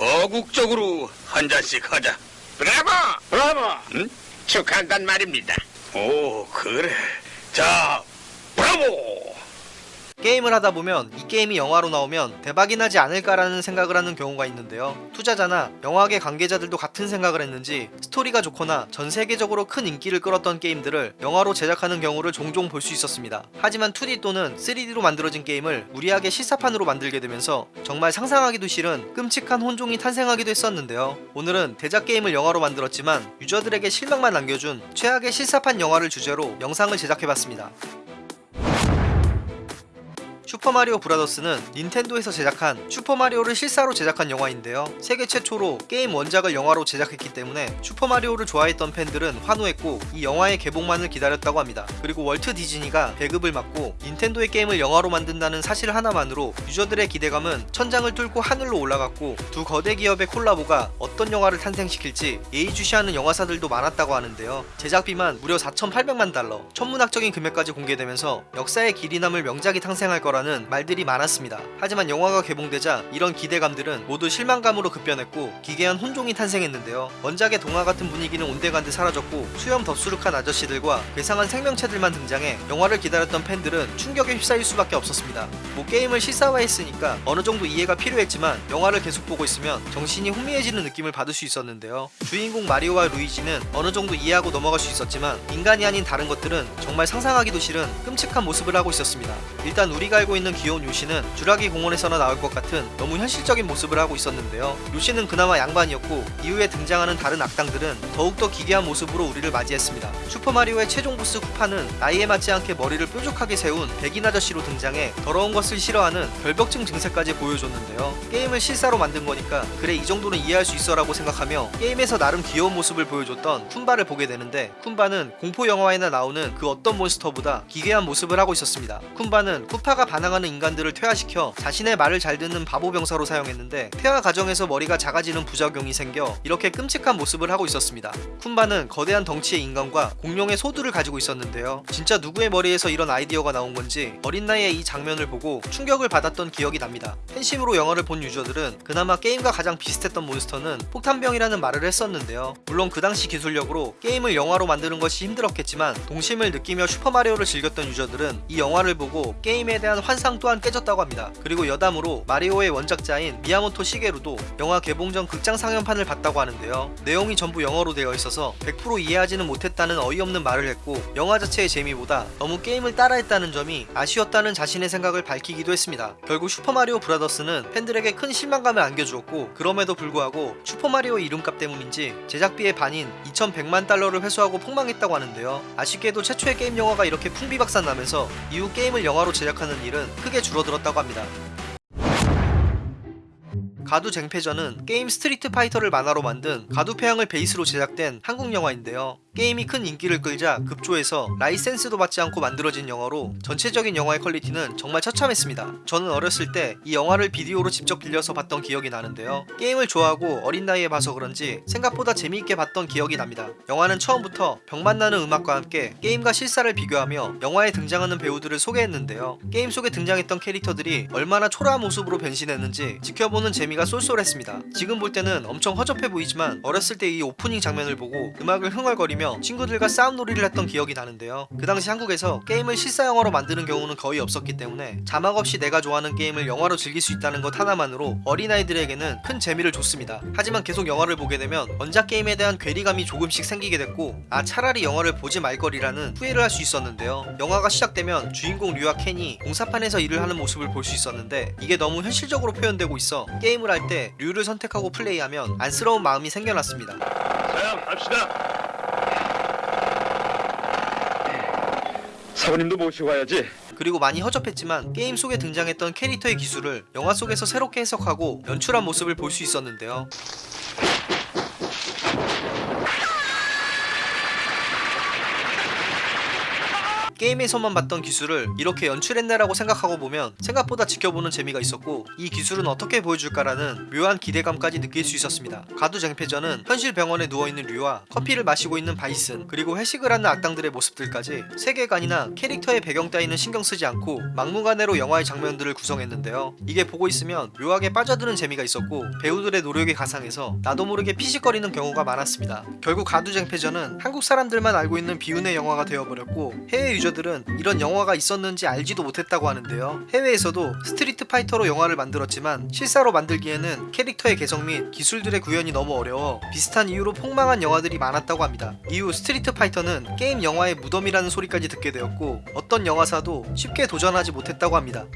거국적으로 한 잔씩 하자. 브라보! 브라보! 응? 축하한단 말입니다. 오, 그래. 자, 브라보! 게임을 하다 보면 이 게임이 영화로 나오면 대박이 나지 않을까라는 생각을 하는 경우가 있는데요. 투자자나 영화계 관계자들도 같은 생각을 했는지 스토리가 좋거나 전 세계적으로 큰 인기를 끌었던 게임들을 영화로 제작하는 경우를 종종 볼 수 있었습니다. 하지만 2D 또는 3D로 만들어진 게임을 무리하게 실사판으로 만들게 되면서 정말 상상하기도 싫은 끔찍한 혼종이 탄생하기도 했었는데요. 오늘은 대작 게임을 영화로 만들었지만 유저들에게 실망만 남겨준 최악의 실사판 영화를 주제로 영상을 제작해봤습니다. 슈퍼마리오 브라더스는 닌텐도에서 제작한 슈퍼마리오를 실사로 제작한 영화인데요. 세계 최초로 게임 원작을 영화로 제작했기 때문에 슈퍼마리오를 좋아했던 팬들은 환호했고 이 영화의 개봉만을 기다렸다고 합니다. 그리고 월트 디즈니가 배급을 맡고 닌텐도의 게임을 영화로 만든다는 사실 하나만으로 유저들의 기대감은 천장을 뚫고 하늘로 올라갔고 두 거대 기업의 콜라보가 어떤 영화를 탄생시킬지 예의주시하는 영화사들도 많았다고 하는데요. 제작비만 무려 4,800만 달러, 천문학적인 금액까지 공개되면서 역사의 길이 남을 명작이 탄생할 거라 거라는 말들이 많았습니다. 하지만 영화가 개봉되자 이런 기대감들은 모두 실망감으로 급변했고 기괴한 혼종이 탄생했는데요. 원작의 동화 같은 분위기는 온데간데 사라졌고 수염 덥수룩한 아저씨들과 괴상한 생명체들만 등장해 영화를 기다렸던 팬들은 충격에 휩싸일 수밖에 없었습니다. 뭐 게임을 실사화했으니까 어느 정도 이해가 필요했지만 영화를 계속 보고 있으면 정신이 혼미해지는 느낌을 받을 수 있었는데요. 주인공 마리오와 루이지는 어느 정도 이해하고 넘어갈 수 있었지만 인간이 아닌 다른 것들은 정말 상상하기도 싫은 끔찍한 모습을 하고 있었습니다. 일단 우리가 알고 있는 귀여운 요시는 주라기 공원에서나 나올 것 같은 너무 현실적인 모습을 하고 있었는데요. 요시는 그나마 양반이었고 이후에 등장하는 다른 악당들은 더욱더 기괴한 모습으로 우리를 맞이했습니다. 슈퍼마리오의 최종 보스 쿠파는 나이에 맞지 않게 머리를 뾰족하게 세운 백인 아저씨로 등장해 더러운 것을 싫어하는 결벽증 증세까지 보여줬는데요. 게임을 실사로 만든 거니까 그래 이 정도는 이해할 수 있어 라고 생각하며 게임에서 나름 귀여운 모습을 보여줬던 굼바를 보게 되는데 굼바는 공포 영화에나 나오는 그 어떤 몬스터보다 기괴한 모습을 하고 있었습니다. 굼바는 쿠파가 반 항하는 인간들을 퇴화시켜 자신의 말을 잘 듣는 바보 병사로 사용했는데 퇴화 과정에서 머리가 작아지는 부작용이 생겨 이렇게 끔찍한 모습을 하고 있었습니다. 굼바는 거대한 덩치의 인간과 공룡의 소두를 가지고 있었는데요. 진짜 누구의 머리에서 이런 아이디어가 나온 건지 어린 나이에 이 장면을 보고 충격을 받았던 기억이 납니다. 팬심으로 영화를 본 유저들은 그나마 게임과 가장 비슷했던 몬스터는 폭탄병이라는 말을 했었는데요. 물론 그 당시 기술력으로 게임을 영화로 만드는 것이 힘들었겠지만 동심을 느끼며 슈퍼마리오를 즐겼던 유저들은 이 영화를 보고 게임에 대한 환상 또한 깨졌다고 합니다. 그리고 여담으로 마리오의 원작자인 미야모토 시게루도 영화 개봉 전 극장 상영판을 봤다고 하는데요. 내용이 전부 영어로 되어 있어서 100% 이해하지는 못했다는 어이없는 말을 했고 영화 자체의 재미보다 너무 게임을 따라했다는 점이 아쉬웠다는 자신의 생각을 밝히기도 했습니다. 결국 슈퍼마리오 브라더스는 팬들에게 큰 실망감을 안겨주었고 그럼에도 불구하고 슈퍼마리오 이름값 때문인지 제작비의 반인 2100만 달러를 회수하고 폭망했다고 하는데요. 아쉽게도 최초의 게임 영화가 이렇게 풍비박산 나면서 이후 게임을 영화로 제작하는 일은 크게 줄어들었다고 합니다. 가두 쟁패전은 게임 스트리트 파이터를 만화로 만든 가두패왕을 베이스로 제작된 한국 영화인데요. 게임이 큰 인기를 끌자 급조해서 라이센스도 받지 않고 만들어진 영화로 전체적인 영화의 퀄리티는 정말 처참했습니다. 저는 어렸을 때 이 영화를 비디오로 직접 빌려서 봤던 기억이 나는데요. 게임을 좋아하고 어린 나이에 봐서 그런지 생각보다 재미있게 봤던 기억이 납니다. 영화는 처음부터 병맛 나는 음악과 함께 게임과 실사를 비교하며 영화에 등장하는 배우들을 소개했는데요. 게임 속에 등장했던 캐릭터들이 얼마나 초라한 모습으로 변신했는지 지켜보는 재미가 쏠쏠했습니다. 지금 볼 때는 엄청 허접해 보이지만 어렸을 때 이 오프닝 장면을 보고 음악을 흥얼거리며 친구들과 싸움놀이를 했던 기억이 나는데요. 그 당시 한국에서 게임을 실사 영화로 만드는 경우는 거의 없었기 때문에 자막 없이 내가 좋아하는 게임을 영화로 즐길 수 있다는 것 하나만으로 어린아이들에게는 큰 재미를 줬습니다. 하지만 계속 영화를 보게 되면 원작 게임에 대한 괴리감이 조금씩 생기게 됐고 아 차라리 영화를 보지 말걸이라는 후회를 할 수 있었는데요. 영화가 시작되면 주인공 류와 켄이 공사판에서 일을 하는 모습을 볼 수 있었는데 이게 너무 현실적으로 표현되고 있어 게임을 할 때 류를 선택하고 플레이하면 안쓰러운 마음이 생겨났습니다. 자, 갑시다. 사부님도 모시고 와야지. 그리고 많이 허접했지만 게임 속에 등장했던 캐릭터의 기술을 영화 속에서 새롭게 해석하고 연출한 모습을 볼 수 있었는데요. 게임에서만 봤던 기술을 이렇게 연출했네라고 생각하고 보면 생각보다 지켜보는 재미가 있었고 이 기술은 어떻게 보여줄까라는 묘한 기대감까지 느낄 수 있었습니다. 가두쟁패전은 현실 병원에 누워있는 류와 커피를 마시고 있는 바이슨 그리고 회식을 하는 악당들의 모습들까지 세계관이나 캐릭터의 배경 따위는 신경 쓰지 않고 막무가내로 영화의 장면들을 구성했는데요. 이게 보고 있으면 묘하게 빠져드는 재미가 있었고 배우들의 노력에 가상해서 나도 모르게 피식거리는 경우가 많았습니다. 결국 가두쟁패전은 한국 사람들만 알고 있는 비운의 영화가 되어버렸고 해외 유저 들은 이런 영화가 있었는지 알지도 못했다고 하는데요. 해외에서도 스트리트 파이터로 영화를 만들었지만 실사로 만들기에는 캐릭터의 개성 및 기술들의 구현이 너무 어려워 비슷한 이유로 폭망한 영화들이 많았다고 합니다. 이후 스트리트 파이터는 게임 영화의 무덤이라는 소리까지 듣게 되었고 어떤 영화사도 쉽게 도전하지 못했다고 합니다.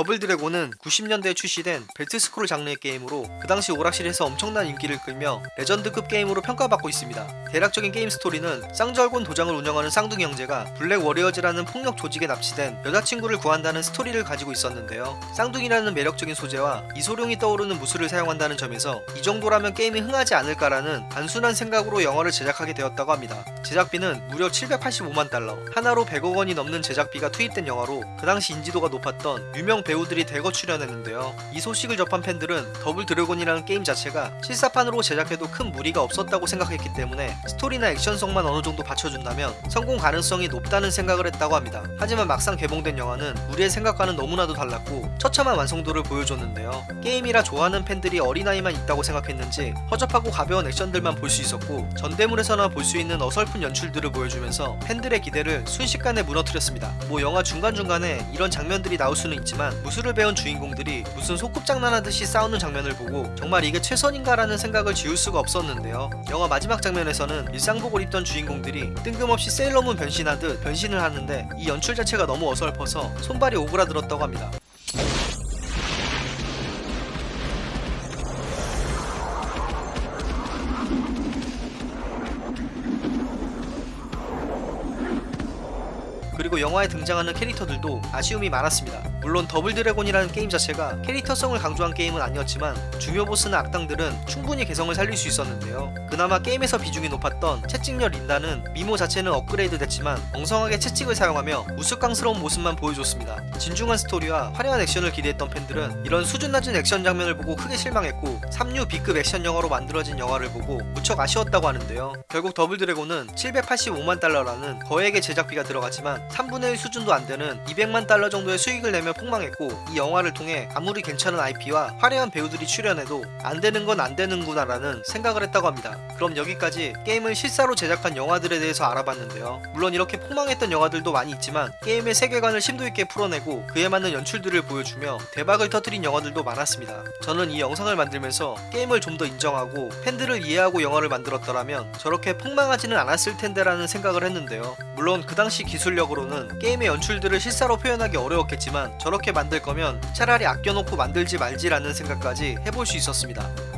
더블 드래곤은 90년대에 출시된 벨트 스크롤 장르의 게임으로 그 당시 오락실에서 엄청난 인기를 끌며 레전드급 게임으로 평가받고 있습니다. 대략적인 게임 스토리는 쌍절곤 도장을 운영하는 쌍둥이 형제가 블랙 워리어즈라는 폭력 조직에 납치된 여자친구를 구한다는 스토리를 가지고 있었는데요. 쌍둥이라는 매력적인 소재와 이소룡이 떠오르는 무술을 사용한다는 점에서 이 정도라면 게임이 흥하지 않을까라는 단순한 생각으로 영화를 제작하게 되었다고 합니다. 제작비는 무려 785만 달러, 한화로 100억 원이 넘는 제작비가 투입된 영화로 그 당시 인지도가 높았던 유명 배우들이 대거 출연했는데요. 이 소식을 접한 팬들은 더블 드래곤이라는 게임 자체가 실사판으로 제작해도 큰 무리가 없었다고 생각했기 때문에 스토리나 액션성만 어느 정도 받쳐준다면 성공 가능성이 높다는 생각을 했다고 합니다. 하지만 막상 개봉된 영화는 우리의 생각과는 너무나도 달랐고 처참한 완성도를 보여줬는데요. 게임이라 좋아하는 팬들이 어린아이만 있다고 생각했는지 허접하고 가벼운 액션들만 볼 수 있었고 전대물에서나 볼 수 있는 어설픈 연출들을 보여주면서 팬들의 기대를 순식간에 무너뜨렸습니다. 뭐 영화 중간중간에 이런 장면들이 나올 수는 있지만 무술을 배운 주인공들이 무슨 소꿉장난하듯이 싸우는 장면을 보고 정말 이게 최선인가 라는 생각을 지울 수가 없었는데요. 영화 마지막 장면에서는 일상복을 입던 주인공들이 뜬금없이 세일러문 변신하듯 변신을 하는데 이 연출 자체가 너무 어설퍼서 손발이 오그라들었다고 합니다. 그리고 영화에 등장하는 캐릭터들도 아쉬움이 많았습니다. 물론 더블 드래곤이라는 게임 자체가 캐릭터성을 강조한 게임은 아니었지만 중요 보스나 악당들은 충분히 개성을 살릴 수 있었는데요. 그나마 게임에서 비중이 높았던 채찍녀 린다는 미모 자체는 업그레이드 됐지만 엉성하게 채찍을 사용하며 우스꽝스러운 모습만 보여줬습니다. 진중한 스토리와 화려한 액션을 기대했던 팬들은 이런 수준 낮은 액션 장면을 보고 크게 실망했고 3류 B급 액션 영화로 만들어진 영화를 보고 무척 아쉬웠다고 하는데요. 결국 더블 드래곤은 785만 달러라는 거액의 제작비가 들어갔지만 3분의 1 수준도 안 되는 200만 달러 정도의 수익을 내며 폭망했고 이 영화를 통해 아무리 괜찮은 IP와 화려한 배우들이 출연해도 안 되는 건 안 되는구나 라는 생각을 했다고 합니다. 그럼 여기까지 게임을 실사로 제작한 영화들에 대해서 알아봤는데요. 물론 이렇게 폭망했던 영화들도 많이 있지만 게임의 세계관을 심도 있게 풀어내고 그에 맞는 연출들을 보여주며 대박을 터뜨린 영화들도 많았습니다. 저는 이 영상을 만들면서 게임을 좀 더 인정하고 팬들을 이해하고 영화를 만들었더라면 저렇게 폭망하지는 않았을 텐데 라는 생각을 했는데요. 물론 그 당시 기술력으로는 게임의 연출들을 실사로 표현하기 어려웠겠지만 저렇게 만들 거면 차라리 아껴놓고 만들지 말지라는 생각까지 해볼 수 있었습니다.